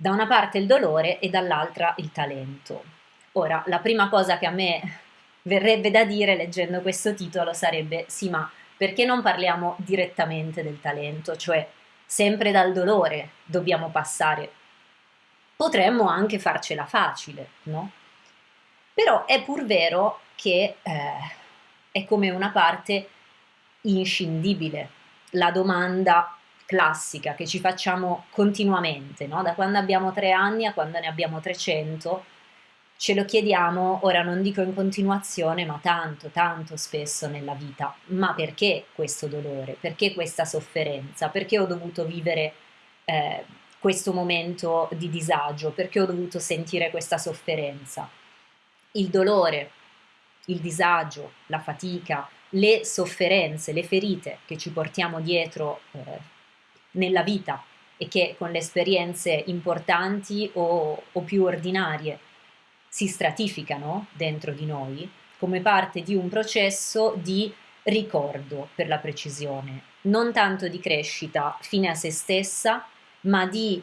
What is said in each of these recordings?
Da una parte il dolore e dall'altra il talento. Ora, la prima cosa che a me verrebbe da dire leggendo questo titolo sarebbe sì, ma perché non parliamo direttamente del talento, cioè sempre dal dolore dobbiamo passare. Potremmo anche farcela facile, no? Però è pur vero che eh, è come una parte inscindibile. La domanda classica che ci facciamo continuamente, no? da quando abbiamo tre anni a quando ne abbiamo 300, ce lo chiediamo, ora non dico in continuazione, ma tanto, tanto spesso nella vita. Ma perché questo dolore? Perché questa sofferenza? Perché ho dovuto vivere eh, questo momento di disagio? Perché ho dovuto sentire questa sofferenza? Il dolore, il disagio, la fatica, le sofferenze, le ferite che ci portiamo dietro eh, nella vita e che con le esperienze importanti o, o più ordinarie si stratificano dentro di noi come parte di un processo di ricordo per la precisione, non tanto di crescita fine a se stessa, ma di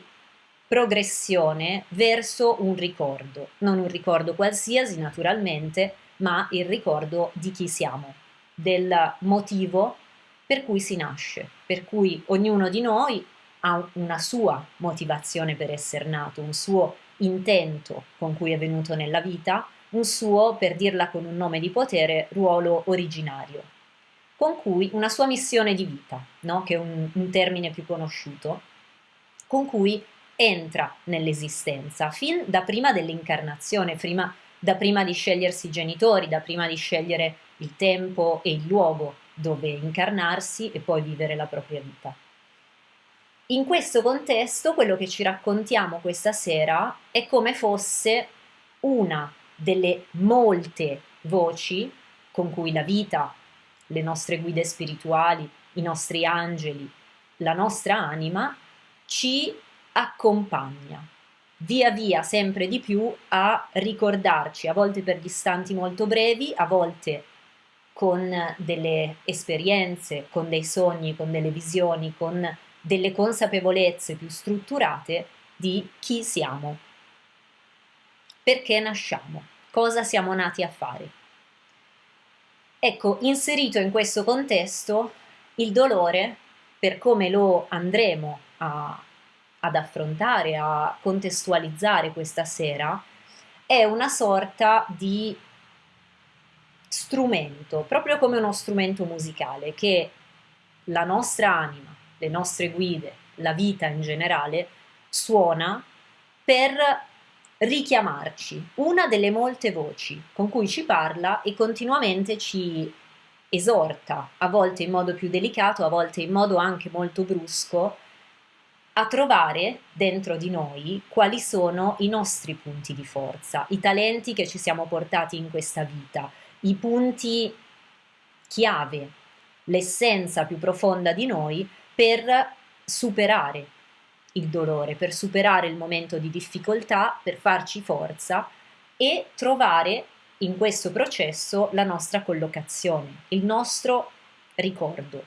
progressione verso un ricordo, non un ricordo qualsiasi naturalmente, ma il ricordo di chi siamo, del motivo per cui si nasce, per cui ognuno di noi ha una sua motivazione per essere nato, un suo intento con cui è venuto nella vita, un suo, per dirla con un nome di potere, ruolo originario, con cui una sua missione di vita, no? che è un, un termine più conosciuto, con cui entra nell'esistenza fin da prima dell'incarnazione, da prima di scegliersi i genitori, da prima di scegliere il tempo e il luogo dove incarnarsi e poi vivere la propria vita. In questo contesto quello che ci raccontiamo questa sera è come fosse una delle molte voci con cui la vita, le nostre guide spirituali, i nostri angeli, la nostra anima ci accompagna via via sempre di più a ricordarci, a volte per distanti molto brevi, a volte con delle esperienze, con dei sogni, con delle visioni, con delle consapevolezze più strutturate di chi siamo, perché nasciamo, cosa siamo nati a fare. Ecco, inserito in questo contesto, il dolore, per come lo andremo a, ad affrontare, a contestualizzare questa sera, è una sorta di strumento, proprio come uno strumento musicale che la nostra anima, le nostre guide, la vita in generale suona per richiamarci una delle molte voci con cui ci parla e continuamente ci esorta, a volte in modo più delicato, a volte in modo anche molto brusco, a trovare dentro di noi quali sono i nostri punti di forza, i talenti che ci siamo portati in questa vita, i punti chiave, l'essenza più profonda di noi per superare il dolore, per superare il momento di difficoltà, per farci forza e trovare in questo processo la nostra collocazione, il nostro ricordo.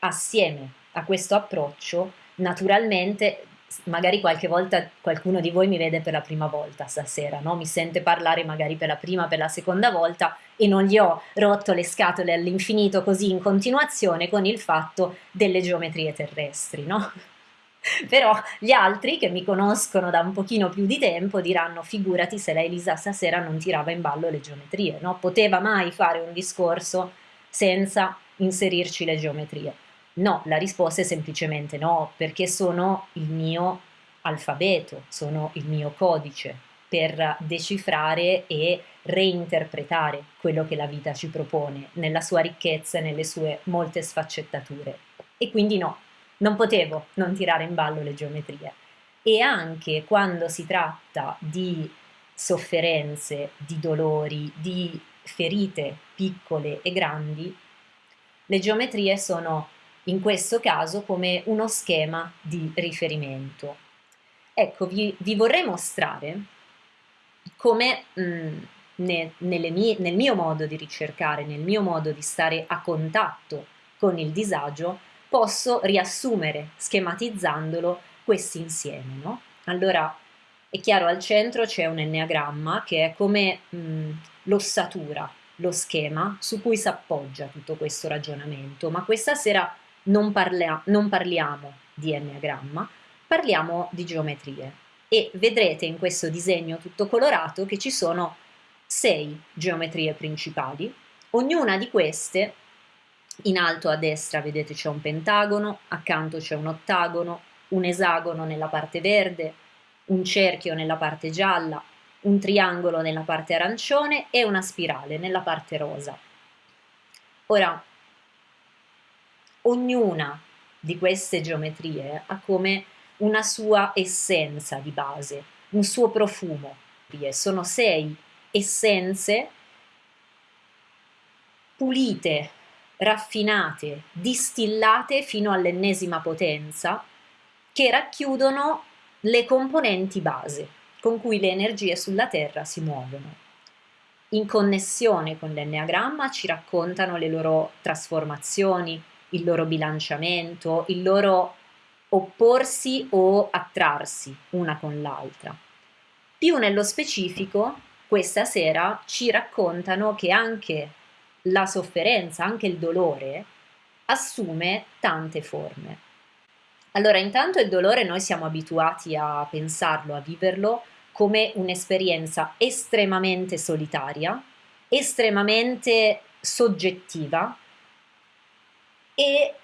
Assieme a questo approccio, naturalmente magari qualche volta qualcuno di voi mi vede per la prima volta stasera, no? mi sente parlare magari per la prima, per la seconda volta e non gli ho rotto le scatole all'infinito così in continuazione con il fatto delle geometrie terrestri, no? Però gli altri che mi conoscono da un pochino più di tempo diranno figurati se lei Lisa stasera non tirava in ballo le geometrie, no? Poteva mai fare un discorso senza inserirci le geometrie? No, la risposta è semplicemente no, perché sono il mio alfabeto, sono il mio codice per decifrare e reinterpretare quello che la vita ci propone nella sua ricchezza e nelle sue molte sfaccettature. E quindi no, non potevo non tirare in ballo le geometrie. E anche quando si tratta di sofferenze, di dolori, di ferite piccole e grandi, le geometrie sono in questo caso come uno schema di riferimento. Ecco, vi, vi vorrei mostrare come mh, mm, ne, mie, nel mio modo di ricercare, nel mio modo di stare a contatto con il disagio, posso riassumere, schematizzandolo, questi insieme. No? Allora, è chiaro, al centro c'è un enneagramma che è come mh, l'ossatura, lo schema su cui si appoggia tutto questo ragionamento, ma questa sera non, parla- non parliamo di enneagramma, parliamo di geometrie e vedrete in questo disegno tutto colorato che ci sono sei geometrie principali, ognuna di queste in alto a destra vedete c'è un pentagono, accanto c'è un ottagono, un esagono nella parte verde, un cerchio nella parte gialla, un triangolo nella parte arancione e una spirale nella parte rosa. Ora, ognuna di queste geometrie ha come una sua essenza di base, un suo profumo. Sono sei essenze pulite, raffinate, distillate fino all'ennesima potenza, che racchiudono le componenti base con cui le energie sulla Terra si muovono. In connessione con l'enneagramma ci raccontano le loro trasformazioni, il loro bilanciamento, il loro opporsi o attrarsi una con l'altra. Più nello specifico, questa sera ci raccontano che anche la sofferenza, anche il dolore, assume tante forme. Allora, intanto il dolore noi siamo abituati a pensarlo, a viverlo come un'esperienza estremamente solitaria, estremamente soggettiva e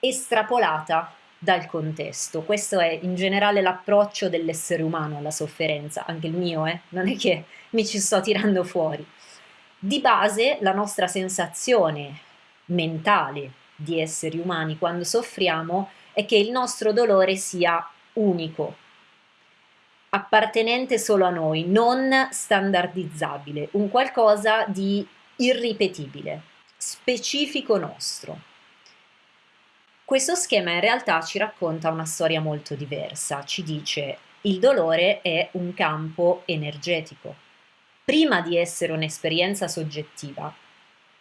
estrapolata dal contesto. Questo è in generale l'approccio dell'essere umano alla sofferenza, anche il mio, eh? non è che mi ci sto tirando fuori. Di base la nostra sensazione mentale di esseri umani quando soffriamo è che il nostro dolore sia unico, appartenente solo a noi, non standardizzabile, un qualcosa di irripetibile, specifico nostro. Questo schema in realtà ci racconta una storia molto diversa, ci dice il dolore è un campo energetico. Prima di essere un'esperienza soggettiva,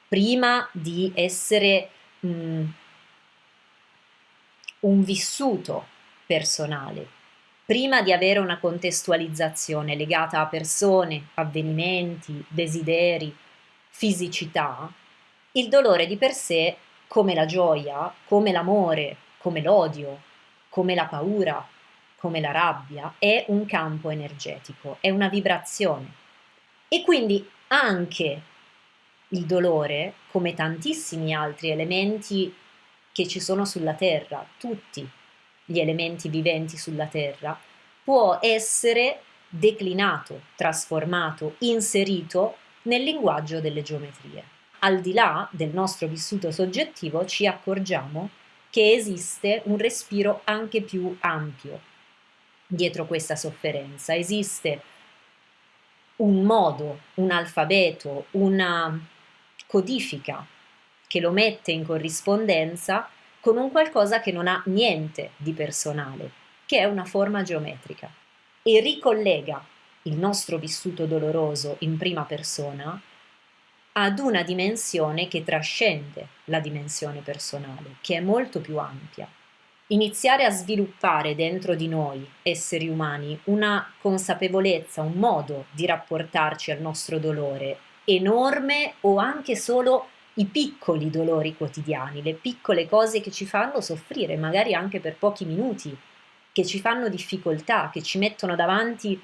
prima di essere mh, mm, un vissuto personale, prima di avere una contestualizzazione legata a persone, avvenimenti, desideri, fisicità, il dolore di per sé, come la gioia, come l'amore, come l'odio, come la paura, come la rabbia, è un campo energetico, è una vibrazione. E quindi anche il dolore, come tantissimi altri elementi che ci sono sulla Terra, tutti gli elementi viventi sulla Terra, può essere declinato, trasformato, inserito nel linguaggio delle geometrie. Al di là del nostro vissuto soggettivo ci accorgiamo che esiste un respiro anche più ampio dietro questa sofferenza, esiste un modo, un alfabeto, una codifica che lo mette in corrispondenza con un qualcosa che non ha niente di personale, che è una forma geometrica, e ricollega il nostro vissuto doloroso in prima persona ad una dimensione che trascende la dimensione personale, che è molto più ampia. Iniziare a sviluppare dentro di noi, esseri umani, una consapevolezza, un modo di rapportarci al nostro dolore enorme o anche solo i piccoli dolori quotidiani, le piccole cose che ci fanno soffrire, magari anche per pochi minuti, che ci fanno difficoltà, che ci mettono davanti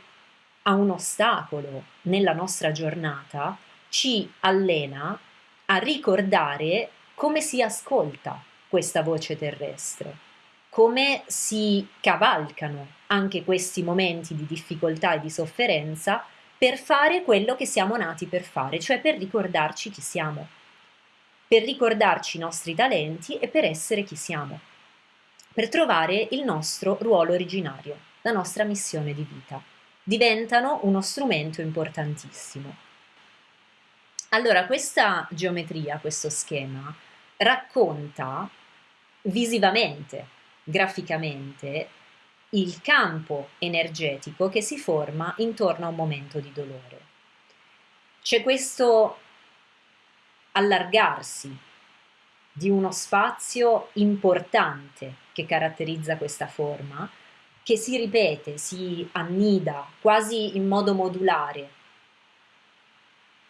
a un ostacolo nella nostra giornata, ci allena a ricordare come si ascolta questa voce terrestre, come si cavalcano anche questi momenti di difficoltà e di sofferenza per fare quello che siamo nati per fare, cioè per ricordarci chi siamo, per ricordarci i nostri talenti e per essere chi siamo, per trovare il nostro ruolo originario, la nostra missione di vita. Diventano uno strumento importantissimo. Allora, questa geometria, questo schema, racconta visivamente, graficamente, il campo energetico che si forma intorno a un momento di dolore. C'è questo allargarsi di uno spazio importante che caratterizza questa forma, che si ripete, si annida quasi in modo modulare,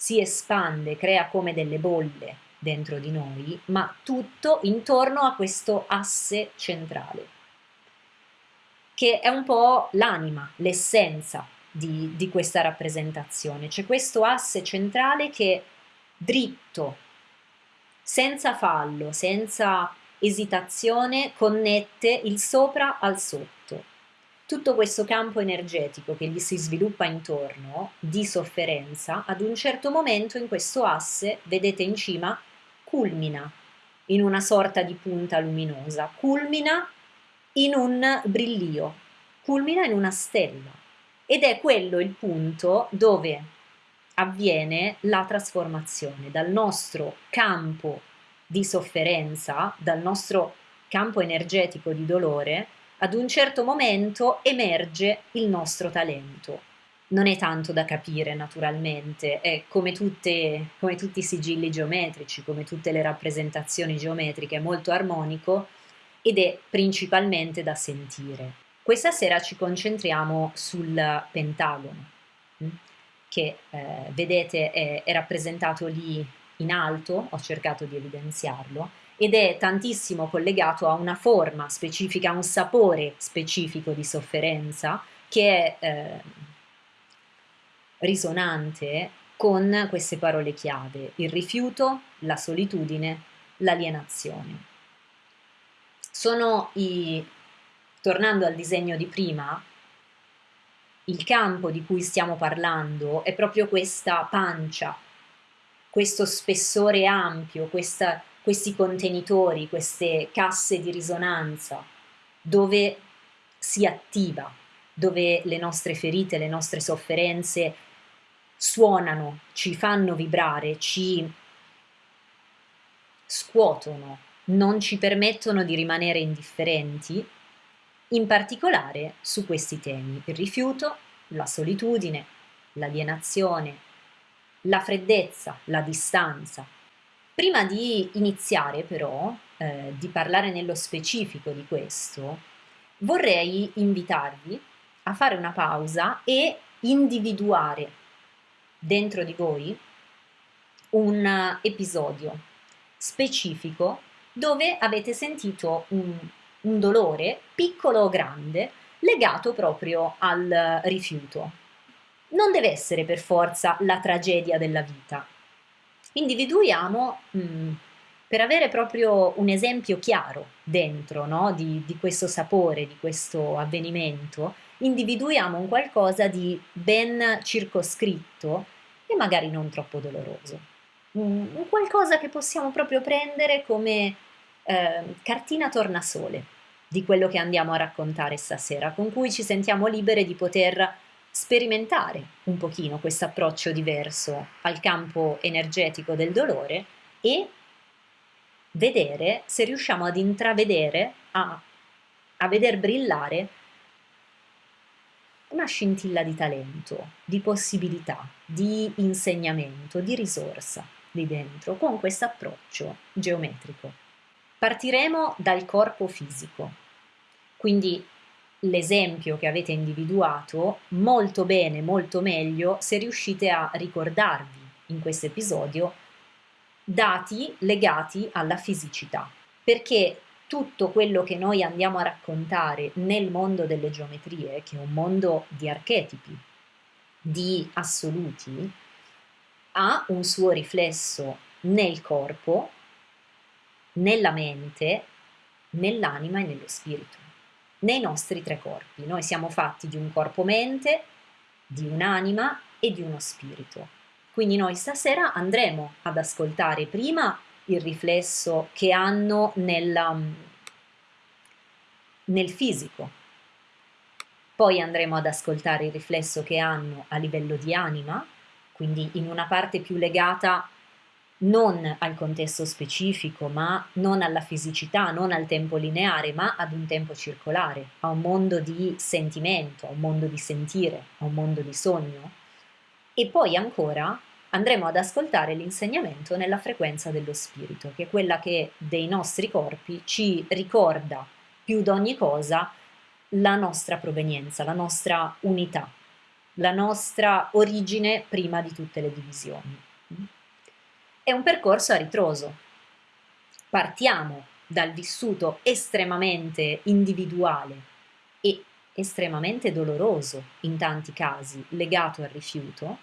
si espande, crea come delle bolle dentro di noi, ma tutto intorno a questo asse centrale, che è un po' l'anima, l'essenza di, di questa rappresentazione. C'è questo asse centrale che dritto, senza fallo, senza esitazione, connette il sopra al sotto. Tutto questo campo energetico che gli si sviluppa intorno, di sofferenza, ad un certo momento in questo asse, vedete in cima, culmina in una sorta di punta luminosa, culmina in un brillio, culmina in una stella. Ed è quello il punto dove avviene la trasformazione dal nostro campo di sofferenza, dal nostro campo energetico di dolore, ad un certo momento emerge il nostro talento. Non è tanto da capire naturalmente, è come, tutte, come tutti i sigilli geometrici, come tutte le rappresentazioni geometriche, è molto armonico ed è principalmente da sentire. Questa sera ci concentriamo sul pentagono, hm, che eh, vedete è, è rappresentato lì in alto, ho cercato di evidenziarlo, ed è tantissimo collegato a una forma specifica, a un sapore specifico di sofferenza che è eh, risonante con queste parole chiave, il rifiuto, la solitudine, l'alienazione. Sono i, tornando al disegno di prima, il campo di cui stiamo parlando è proprio questa pancia questo spessore ampio, questa, questi contenitori, queste casse di risonanza, dove si attiva, dove le nostre ferite, le nostre sofferenze suonano, ci fanno vibrare, ci scuotono, non ci permettono di rimanere indifferenti, in particolare su questi temi, il rifiuto, la solitudine, l'alienazione, la freddezza, la distanza. Prima di iniziare però, eh, di parlare nello specifico di questo, vorrei invitarvi a fare una pausa e individuare dentro di voi un episodio specifico dove avete sentito un, un dolore, piccolo o grande, legato proprio al rifiuto, non deve essere per forza la tragedia della vita. Individuiamo, mh, mm, per avere proprio un esempio chiaro dentro no, di, di questo sapore, di questo avvenimento, individuiamo un qualcosa di ben circoscritto e magari non troppo doloroso. Un, qualcosa che possiamo proprio prendere come eh, cartina tornasole di quello che andiamo a raccontare stasera, con cui ci sentiamo libere di poter sperimentare un pochino questo approccio diverso al campo energetico del dolore e vedere se riusciamo ad intravedere, a, a veder brillare una scintilla di talento, di possibilità, di insegnamento, di risorsa lì dentro con questo approccio geometrico. Partiremo dal corpo fisico, quindi l'esempio che avete individuato molto bene, molto meglio se riuscite a ricordarvi in questo episodio dati legati alla fisicità, perché tutto quello che noi andiamo a raccontare nel mondo delle geometrie, che è un mondo di archetipi, di assoluti, ha un suo riflesso nel corpo, nella mente, nell'anima e nello spirito nei nostri tre corpi. Noi siamo fatti di un corpo-mente, di un'anima e di uno spirito. Quindi noi stasera andremo ad ascoltare prima il riflesso che hanno nella, mm, nel fisico, poi andremo ad ascoltare il riflesso che hanno a livello di anima, quindi in una parte più legata non al contesto specifico, ma non alla fisicità, non al tempo lineare, ma ad un tempo circolare, a un mondo di sentimento, a un mondo di sentire, a un mondo di sogno. E poi ancora andremo ad ascoltare l'insegnamento nella frequenza dello spirito, che è quella che dei nostri corpi ci ricorda più di ogni cosa la nostra provenienza, la nostra unità, la nostra origine prima di tutte le divisioni. È un percorso a ritroso. Partiamo dal vissuto estremamente individuale e estremamente doloroso in tanti casi, legato al rifiuto,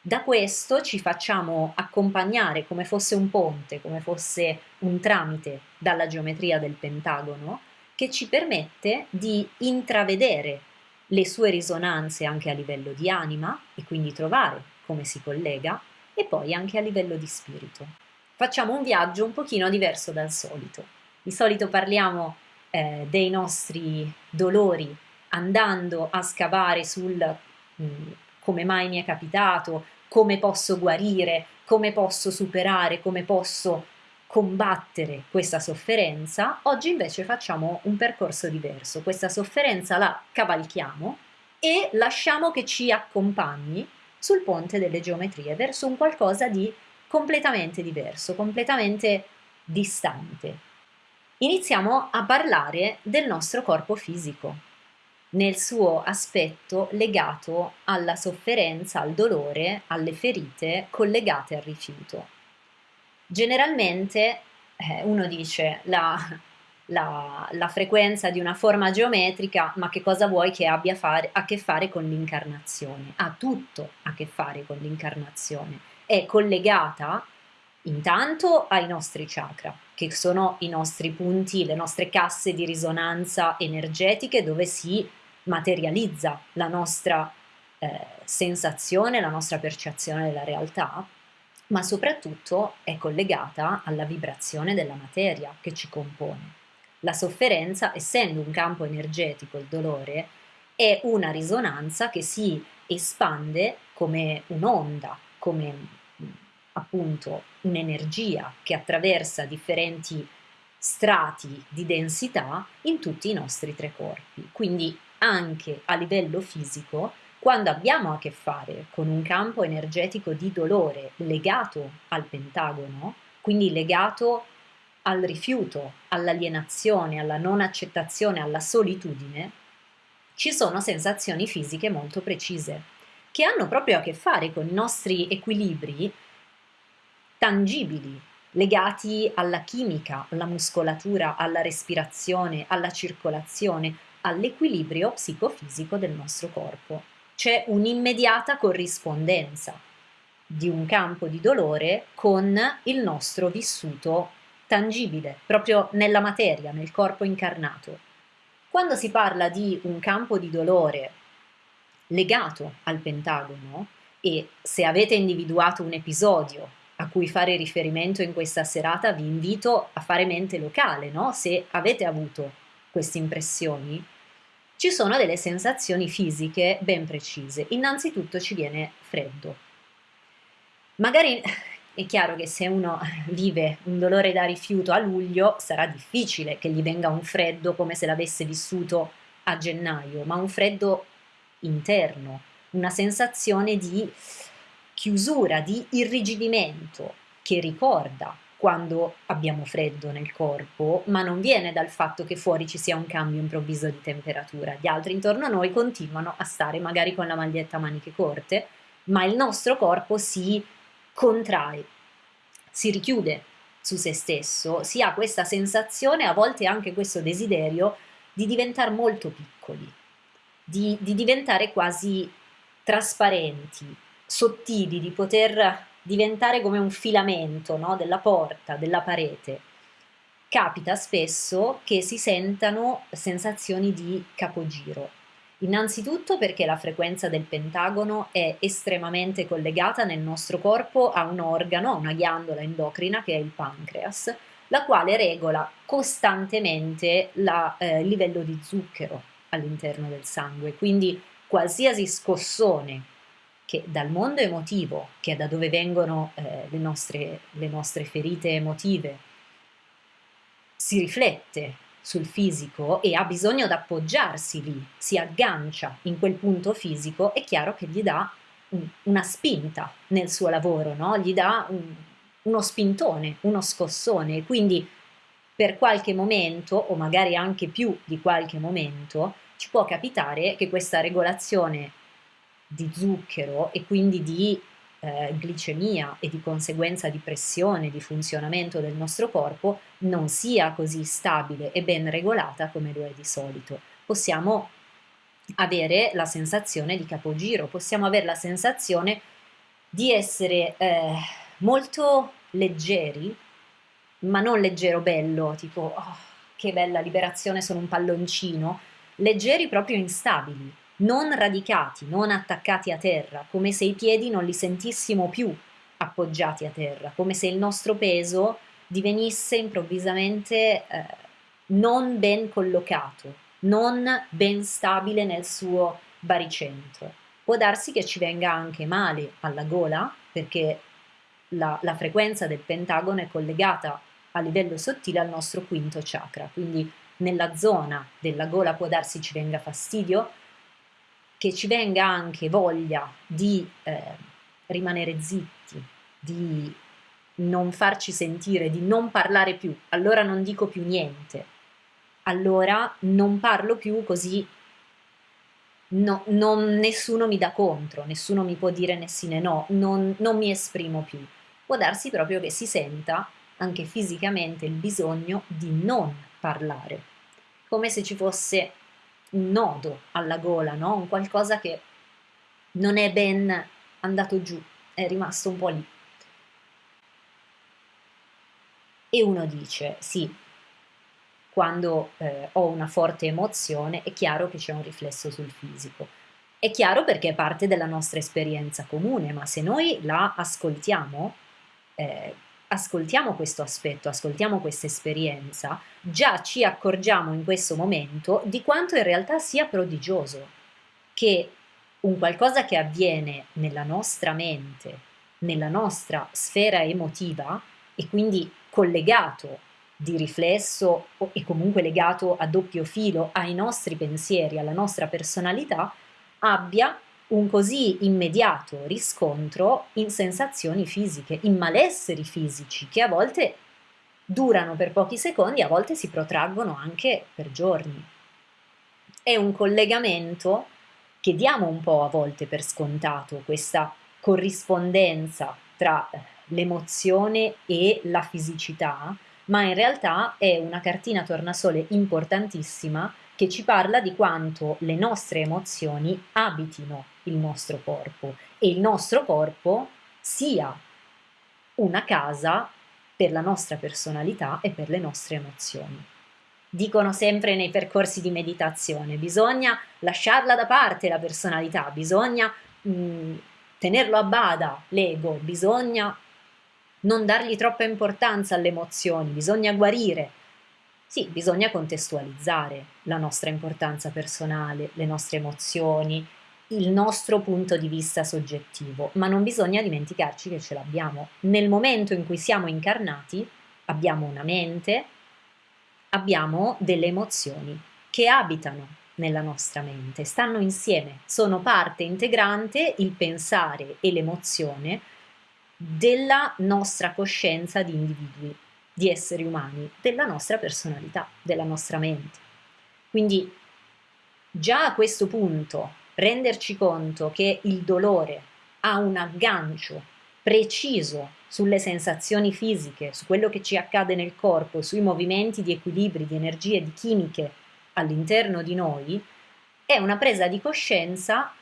da questo ci facciamo accompagnare come fosse un ponte, come fosse un tramite dalla geometria del pentagono, che ci permette di intravedere le sue risonanze anche a livello di anima e quindi trovare come si collega e poi anche a livello di spirito. Facciamo un viaggio un pochino diverso dal solito. Di solito parliamo eh, dei nostri dolori andando a scavare sul mh, mm, come mai mi è capitato, come posso guarire, come posso superare, come posso combattere questa sofferenza, oggi invece facciamo un percorso diverso. Questa sofferenza la cavalchiamo e lasciamo che ci accompagni sul ponte delle geometrie verso un qualcosa di completamente diverso, completamente distante. Iniziamo a parlare del nostro corpo fisico, nel suo aspetto legato alla sofferenza, al dolore, alle ferite collegate al rifiuto. Generalmente eh, uno dice la, la, la, frequenza di una forma geometrica, ma che cosa vuoi che abbia fare, a che fare con l'incarnazione? Ha tutto a che fare con l'incarnazione. È collegata intanto ai nostri chakra, che sono i nostri punti, le nostre casse di risonanza energetiche dove si materializza la nostra eh, sensazione, la nostra percezione della realtà ma soprattutto è collegata alla vibrazione della materia che ci compone. La sofferenza, essendo un campo energetico, il dolore, è una risonanza che si espande come un'onda, come appunto un'energia che attraversa differenti strati di densità in tutti i nostri tre corpi. Quindi anche a livello fisico quando abbiamo a che fare con un campo energetico di dolore legato al pentagono, quindi legato al rifiuto, all'alienazione, alla non accettazione, alla solitudine, ci sono sensazioni fisiche molto precise che hanno proprio a che fare con i nostri equilibri tangibili, legati alla chimica, alla muscolatura, alla respirazione, alla circolazione, all'equilibrio psicofisico del nostro corpo. C'è un'immediata corrispondenza di un campo di dolore con il nostro vissuto tangibile, proprio nella materia, nel corpo incarnato. Quando si parla di un campo di dolore legato al pentagono, e se avete individuato un episodio a cui fare riferimento in questa serata, vi invito a fare mente locale, no? Se avete avuto queste impressioni, ci sono delle sensazioni fisiche ben precise. Innanzitutto ci viene freddo. Magari è chiaro che se uno vive un dolore da rifiuto a luglio sarà difficile che gli venga un freddo come se l'avesse vissuto a gennaio, ma un freddo interno, una sensazione di chiusura, di irrigidimento che ricorda quando abbiamo freddo nel corpo, ma non viene dal fatto che fuori ci sia un cambio improvviso di temperatura. Gli altri intorno a noi continuano a stare magari con la maglietta a maniche corte, ma il nostro corpo si contrae, si richiude su se stesso, si ha questa sensazione, a volte anche questo desiderio di diventare molto piccoli, di, di diventare quasi trasparenti, sottili, di poter diventare come un filamento no? della porta, della parete. Capita spesso che si sentano sensazioni di capogiro. Innanzitutto perché la frequenza del pentagono è estremamente collegata nel nostro corpo a un organo, a una ghiandola endocrina che è il pancreas, la quale regola costantemente il eh, livello di zucchero all'interno del sangue. Quindi qualsiasi scossone che dal mondo emotivo, che è da dove vengono eh, le, nostre, le nostre ferite emotive, si riflette sul fisico e ha bisogno di appoggiarsi lì, si aggancia in quel punto fisico, è chiaro che gli dà un, una spinta nel suo lavoro, no? gli dà un, uno spintone, uno scossone, quindi per qualche momento, o magari anche più di qualche momento, ci può capitare che questa regolazione di zucchero e quindi di eh, glicemia e di conseguenza di pressione, di funzionamento del nostro corpo non sia così stabile e ben regolata come lo è di solito. Possiamo avere la sensazione di capogiro, possiamo avere la sensazione di essere eh, molto leggeri, ma non leggero bello, tipo oh, che bella liberazione, sono un palloncino, leggeri proprio instabili, non radicati, non attaccati a terra, come se i piedi non li sentissimo più appoggiati a terra, come se il nostro peso divenisse improvvisamente eh, non ben collocato, non ben stabile nel suo baricentro. Può darsi che ci venga anche male alla gola, perché la, la frequenza del pentagono è collegata a livello sottile al nostro quinto chakra, quindi nella zona della gola può darsi ci venga fastidio, che ci venga anche voglia di eh, rimanere zitti, di non farci sentire, di non parlare più, allora non dico più niente, allora non parlo più così no, non, nessuno mi dà contro, nessuno mi può dire né sì né no, non, non mi esprimo più. Può darsi proprio che si senta anche fisicamente il bisogno di non parlare, come se ci fosse nodo alla gola, no? un qualcosa che non è ben andato giù, è rimasto un po' lì. E uno dice, sì, quando eh, ho una forte emozione è chiaro che c'è un riflesso sul fisico. È chiaro perché è parte della nostra esperienza comune, ma se noi la ascoltiamo, eh, ascoltiamo questo aspetto, ascoltiamo questa esperienza, già ci accorgiamo in questo momento di quanto in realtà sia prodigioso che un qualcosa che avviene nella nostra mente, nella nostra sfera emotiva e quindi collegato di riflesso e comunque legato a doppio filo ai nostri pensieri, alla nostra personalità, abbia un così immediato riscontro in sensazioni fisiche, in malesseri fisici che a volte durano per pochi secondi, a volte si protraggono anche per giorni. È un collegamento che diamo un po' a volte per scontato, questa corrispondenza tra l'emozione e la fisicità, ma in realtà è una cartina tornasole importantissima che ci parla di quanto le nostre emozioni abitino il nostro corpo e il nostro corpo sia una casa per la nostra personalità e per le nostre emozioni. Dicono sempre nei percorsi di meditazione, bisogna lasciarla da parte la personalità, bisogna mh, mm, tenerlo a bada l'ego, bisogna non dargli troppa importanza alle emozioni, bisogna guarire. Sì, bisogna contestualizzare la nostra importanza personale, le nostre emozioni, il nostro punto di vista soggettivo, ma non bisogna dimenticarci che ce l'abbiamo. Nel momento in cui siamo incarnati abbiamo una mente, abbiamo delle emozioni che abitano nella nostra mente, stanno insieme, sono parte integrante il pensare e l'emozione della nostra coscienza di individui, di esseri umani, della nostra personalità, della nostra mente. Quindi già a questo punto renderci conto che il dolore ha un aggancio preciso sulle sensazioni fisiche, su quello che ci accade nel corpo, sui movimenti di equilibri, di energie, di chimiche all'interno di noi, è una presa di coscienza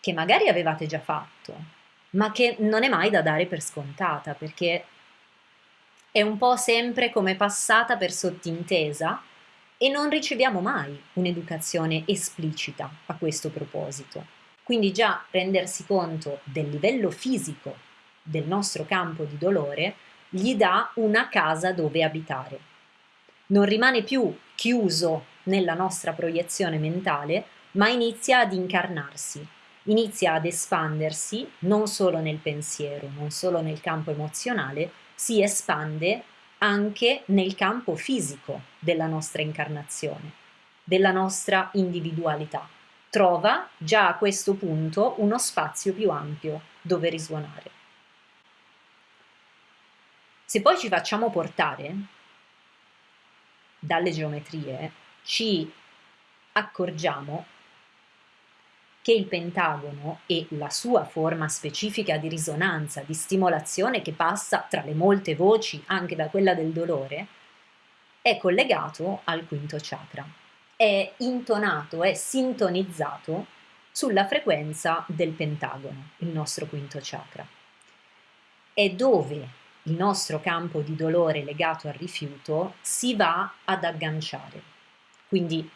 che magari avevate già fatto, ma che non è mai da dare per scontata, perché è un po' sempre come passata per sottintesa e non riceviamo mai un'educazione esplicita a questo proposito. Quindi già rendersi conto del livello fisico del nostro campo di dolore gli dà una casa dove abitare. Non rimane più chiuso nella nostra proiezione mentale, ma inizia ad incarnarsi, inizia ad espandersi non solo nel pensiero, non solo nel campo emozionale, si espande anche nel campo fisico della nostra incarnazione, della nostra individualità. Trova già a questo punto uno spazio più ampio dove risuonare. Se poi ci facciamo portare dalle geometrie, ci accorgiamo che il pentagono e la sua forma specifica di risonanza, di stimolazione che passa tra le molte voci, anche da quella del dolore, è collegato al quinto chakra, è intonato, è sintonizzato sulla frequenza del pentagono, il nostro quinto chakra. È dove il nostro campo di dolore legato al rifiuto si va ad agganciare. Quindi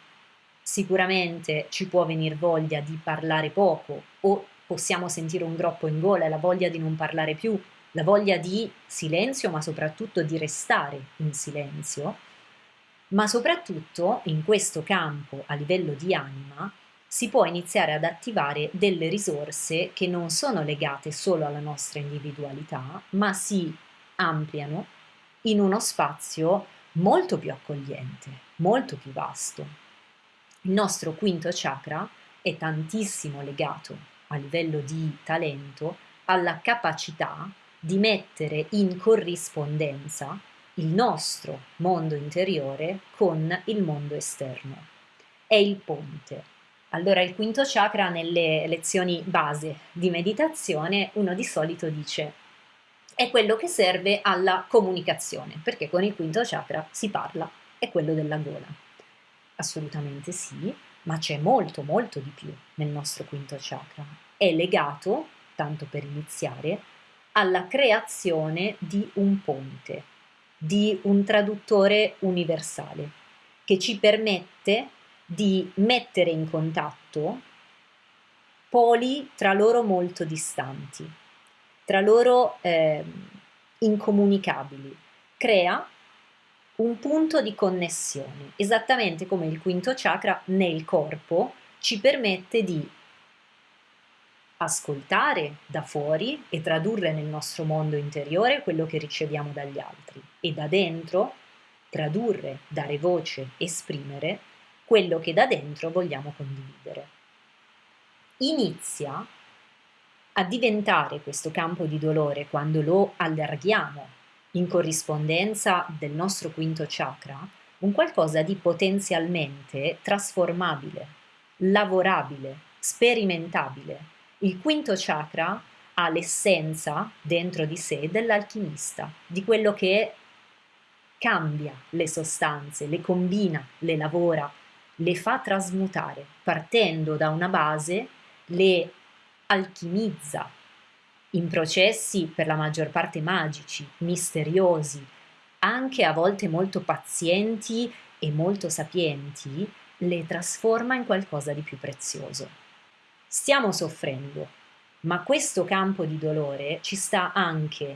sicuramente ci può venire voglia di parlare poco o possiamo sentire un groppo in gola, la voglia di non parlare più, la voglia di silenzio, ma soprattutto di restare in silenzio. Ma soprattutto in questo campo a livello di anima si può iniziare ad attivare delle risorse che non sono legate solo alla nostra individualità, ma si ampliano in uno spazio molto più accogliente, molto più vasto. Il nostro quinto chakra è tantissimo legato a livello di talento alla capacità di mettere in corrispondenza il nostro mondo interiore con il mondo esterno. È il ponte allora il quinto chakra nelle lezioni base di meditazione uno di solito dice è quello che serve alla comunicazione, perché con il quinto chakra si parla, è quello della gola. Assolutamente sì, ma c'è molto molto di più nel nostro quinto chakra. È legato, tanto per iniziare, alla creazione di un ponte, di un traduttore universale, che ci permette di mettere in contatto poli tra loro molto distanti, tra loro eh, incomunicabili. Crea un punto di connessione, esattamente come il quinto chakra nel corpo ci permette di ascoltare da fuori e tradurre nel nostro mondo interiore quello che riceviamo dagli altri e da dentro tradurre, dare voce, esprimere quello che da dentro vogliamo condividere. Inizia a diventare questo campo di dolore quando lo allarghiamo in corrispondenza del nostro quinto chakra un qualcosa di potenzialmente trasformabile, lavorabile, sperimentabile. Il quinto chakra ha l'essenza dentro di sé dell'alchimista, di quello che cambia le sostanze, le combina, le lavora, le fa trasmutare, partendo da una base, le alchimizza in processi per la maggior parte magici, misteriosi, anche a volte molto pazienti e molto sapienti, le trasforma in qualcosa di più prezioso. Stiamo soffrendo, ma questo campo di dolore ci sta anche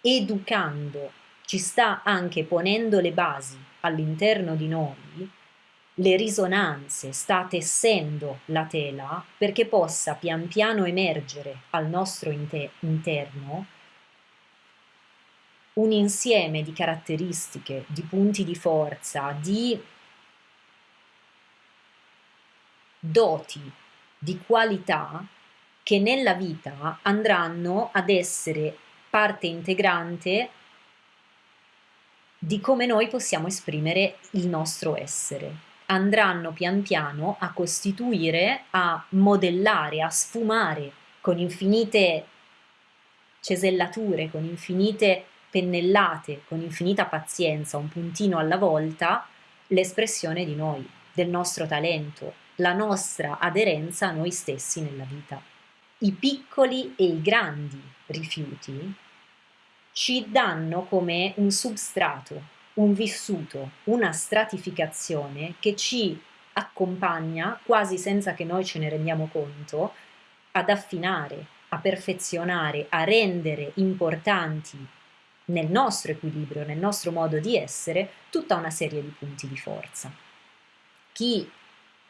educando, ci sta anche ponendo le basi all'interno di noi le risonanze, sta tessendo la tela perché possa pian piano emergere al nostro inter interno un insieme di caratteristiche, di punti di forza, di doti, di qualità che nella vita andranno ad essere parte integrante di come noi possiamo esprimere il nostro essere andranno pian piano a costituire, a modellare, a sfumare con infinite cesellature, con infinite pennellate, con infinita pazienza, un puntino alla volta, l'espressione di noi, del nostro talento, la nostra aderenza a noi stessi nella vita. I piccoli e i grandi rifiuti ci danno come un substrato un vissuto, una stratificazione che ci accompagna quasi senza che noi ce ne rendiamo conto ad affinare, a perfezionare, a rendere importanti nel nostro equilibrio, nel nostro modo di essere, tutta una serie di punti di forza. Chi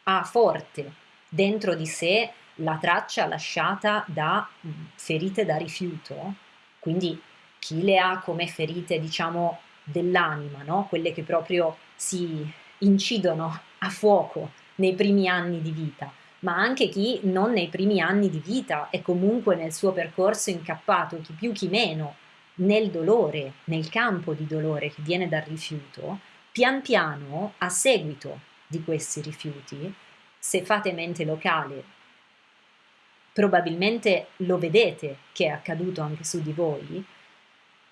ha forte dentro di sé la traccia lasciata da ferite da rifiuto, quindi chi le ha come ferite, diciamo, dell'anima, no? quelle che proprio si incidono a fuoco nei primi anni di vita, ma anche chi non nei primi anni di vita è comunque nel suo percorso incappato, chi più chi meno, nel dolore, nel campo di dolore che viene dal rifiuto, pian piano, a seguito di questi rifiuti, se fate mente locale, probabilmente lo vedete che è accaduto anche su di voi,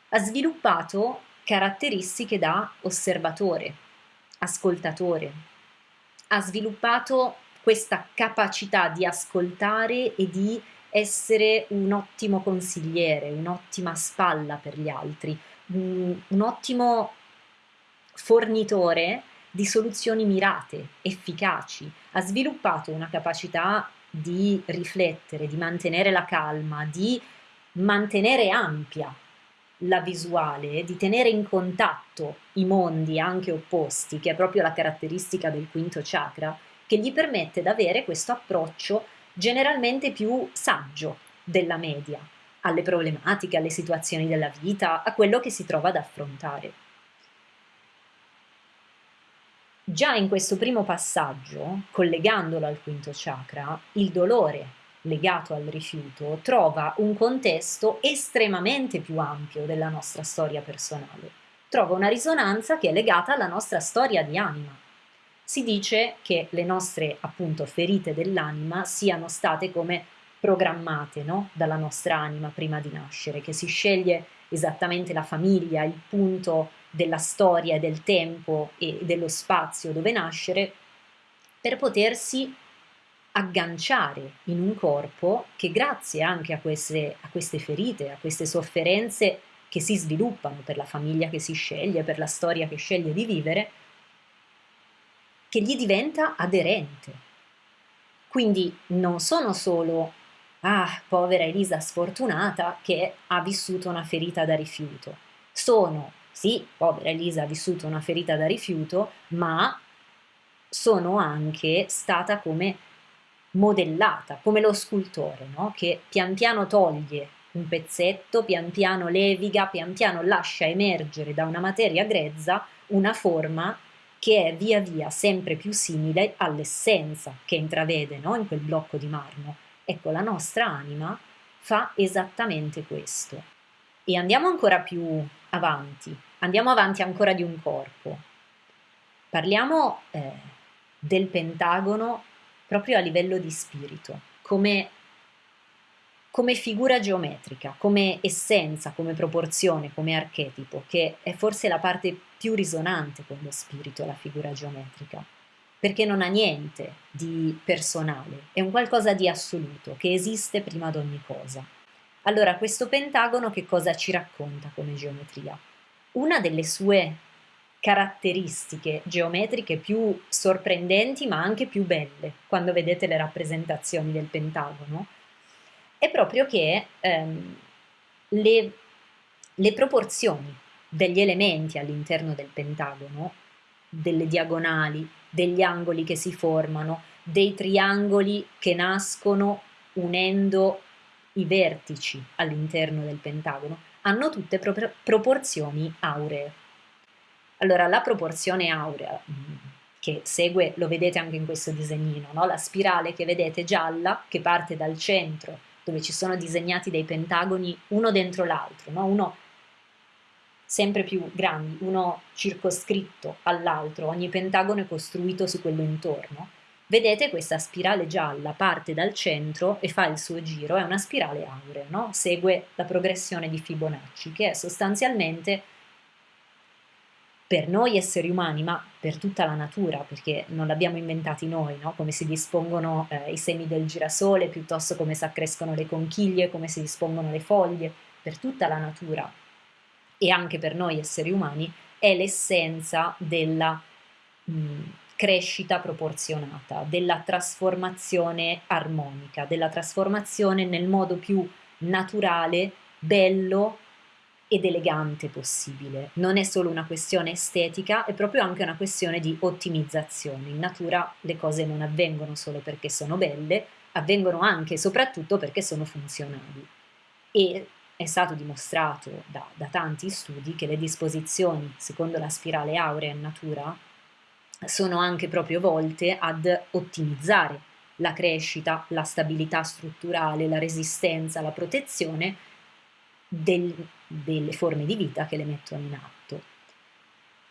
ha sviluppato caratteristiche da osservatore, ascoltatore, ha sviluppato questa capacità di ascoltare e di essere un ottimo consigliere, un'ottima spalla per gli altri, un, ottimo fornitore di soluzioni mirate, efficaci. Ha sviluppato una capacità di riflettere, di mantenere la calma, di mantenere ampia la visuale, di tenere in contatto i mondi anche opposti, che è proprio la caratteristica del quinto chakra, che gli permette di avere questo approccio generalmente più saggio della media alle problematiche, alle situazioni della vita, a quello che si trova ad affrontare. Già in questo primo passaggio, collegandolo al quinto chakra, il dolore legato al rifiuto trova un contesto estremamente più ampio della nostra storia personale. Trova una risonanza che è legata alla nostra storia di anima. Si dice che le nostre appunto ferite dell'anima siano state come programmate no? dalla nostra anima prima di nascere, che si sceglie esattamente la famiglia, il punto della storia, del tempo e dello spazio dove nascere, per potersi agganciare in un corpo che grazie anche a queste, a queste ferite, a queste sofferenze che si sviluppano per la famiglia che si sceglie, per la storia che sceglie di vivere, che gli diventa aderente. Quindi non sono solo, ah, povera Elisa sfortunata che ha vissuto una ferita da rifiuto. Sono, sì, povera Elisa ha vissuto una ferita da rifiuto, ma sono anche stata come modellata, come lo scultore, no? che pian piano toglie un pezzetto, pian piano leviga, pian piano lascia emergere da una materia grezza una forma che è via via sempre più simile all'essenza che intravede no? in quel blocco di marmo. Ecco, la nostra anima fa esattamente questo. E andiamo ancora più avanti, andiamo avanti ancora di un corpo. Parliamo eh, del pentagono proprio a livello di spirito, come, come figura geometrica, come essenza, come proporzione, come archetipo, che è forse la parte più risonante con lo spirito, la figura geometrica, perché non ha niente di personale, è un qualcosa di assoluto, che esiste prima di ogni cosa. Allora, questo pentagono che cosa ci racconta come geometria? Una delle sue caratteristiche geometriche più sorprendenti ma anche più belle quando vedete le rappresentazioni del pentagono è proprio che ehm, le, le proporzioni degli elementi all'interno del pentagono, delle diagonali, degli angoli che si formano, dei triangoli che nascono unendo i vertici all'interno del pentagono, hanno tutte pro proporzioni auree. Allora, la proporzione aurea mm, che segue, lo vedete anche in questo disegnino, no? la spirale che vedete gialla che parte dal centro, dove ci sono disegnati dei pentagoni uno dentro l'altro, no? uno sempre più grandi, uno circoscritto all'altro, ogni pentagono è costruito su quello intorno. Vedete questa spirale gialla parte dal centro e fa il suo giro, è una spirale aurea, no? segue la progressione di Fibonacci, che è sostanzialmente per noi esseri umani, ma per tutta la natura, perché non l'abbiamo inventati noi, no? come si dispongono eh, i semi del girasole, piuttosto come si accrescono le conchiglie, come si dispongono le foglie, per tutta la natura e anche per noi esseri umani, è l'essenza della mh, crescita proporzionata, della trasformazione armonica, della trasformazione nel modo più naturale, bello ed elegante possibile. Non è solo una questione estetica, è proprio anche una questione di ottimizzazione. In natura le cose non avvengono solo perché sono belle, avvengono anche e soprattutto perché sono funzionali. E è stato dimostrato da, da tanti studi che le disposizioni, secondo la spirale aurea in natura, sono anche proprio volte ad ottimizzare la crescita, la stabilità strutturale, la resistenza, la protezione del, delle forme di vita che le mettono in atto.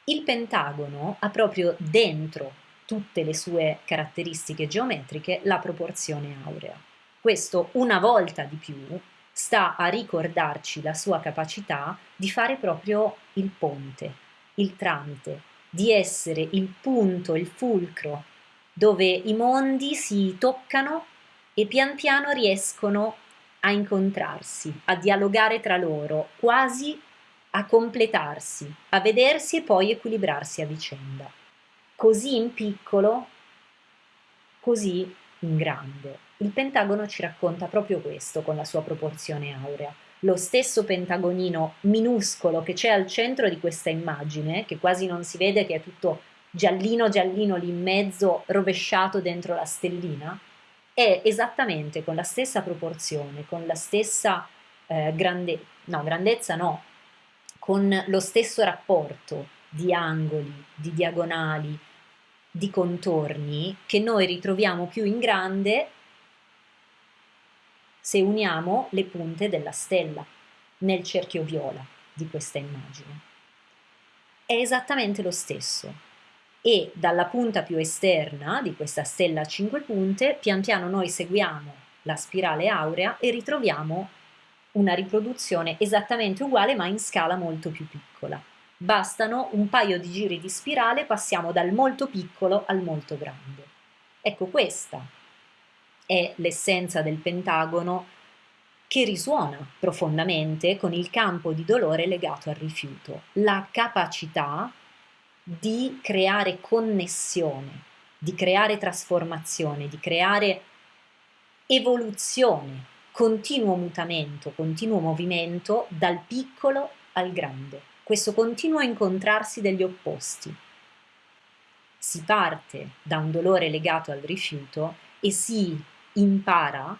Il pentagono ha proprio dentro tutte le sue caratteristiche geometriche la proporzione aurea. Questo una volta di più sta a ricordarci la sua capacità di fare proprio il ponte, il tramite, di essere il punto, il fulcro, dove i mondi si toccano e pian piano riescono a incontrarsi, a dialogare tra loro, quasi a completarsi, a vedersi e poi equilibrarsi a vicenda. Così in piccolo, così in grande. Il pentagono ci racconta proprio questo con la sua proporzione aurea. Lo stesso pentagonino minuscolo che c'è al centro di questa immagine, che quasi non si vede, che è tutto giallino giallino lì in mezzo, rovesciato dentro la stellina, è esattamente con la stessa proporzione, con la stessa eh, grande, no, grandezza, no, con lo stesso rapporto di angoli, di diagonali, di contorni che noi ritroviamo più in grande se uniamo le punte della stella nel cerchio viola di questa immagine. È esattamente lo stesso e dalla punta più esterna di questa stella a 5 punte pian piano noi seguiamo la spirale aurea e ritroviamo una riproduzione esattamente uguale ma in scala molto più piccola. Bastano un paio di giri di spirale, passiamo dal molto piccolo al molto grande. Ecco, questa è l'essenza del pentagono che risuona profondamente con il campo di dolore legato al rifiuto, la capacità di creare connessione, di creare trasformazione, di creare evoluzione, continuo mutamento, continuo movimento dal piccolo al grande questo continuo incontrarsi degli opposti. Si parte da un dolore legato al rifiuto e si impara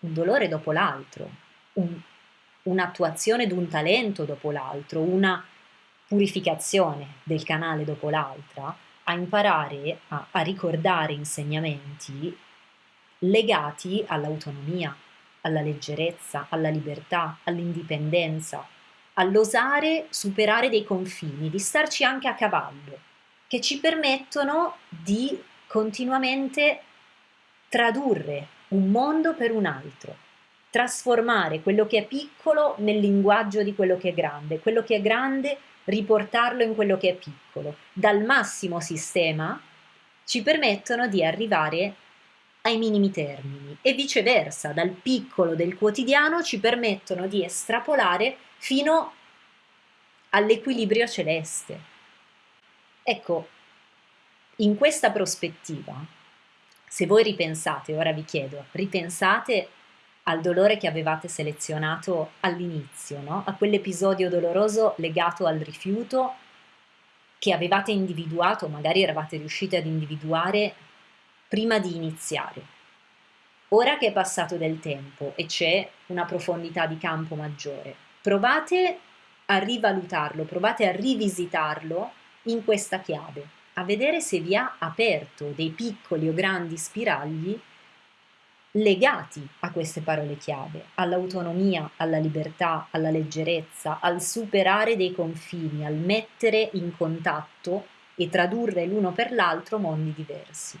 un dolore dopo l'altro, un, un'attuazione di un talento dopo l'altro, una purificazione del canale dopo l'altra, a imparare a, a ricordare insegnamenti legati all'autonomia, alla leggerezza, alla libertà, all'indipendenza, all'osare superare dei confini, di starci anche a cavallo, che ci permettono di continuamente tradurre un mondo per un altro, trasformare quello che è piccolo nel linguaggio di quello che è grande, quello che è grande riportarlo in quello che è piccolo. Dal massimo sistema ci permettono di arrivare ai minimi termini e viceversa, dal piccolo del quotidiano ci permettono di estrapolare fino all'equilibrio celeste. Ecco, in questa prospettiva, se voi ripensate, ora vi chiedo, ripensate al dolore che avevate selezionato all'inizio, no? a quell'episodio doloroso legato al rifiuto che avevate individuato, magari eravate riusciti ad individuare prima di iniziare. Ora che è passato del tempo e c'è una profondità di campo maggiore, provate a rivalutarlo, provate a rivisitarlo in questa chiave, a vedere se vi ha aperto dei piccoli o grandi spiragli legati a queste parole chiave, all'autonomia, alla libertà, alla leggerezza, al superare dei confini, al mettere in contatto e tradurre l'uno per l'altro mondi diversi.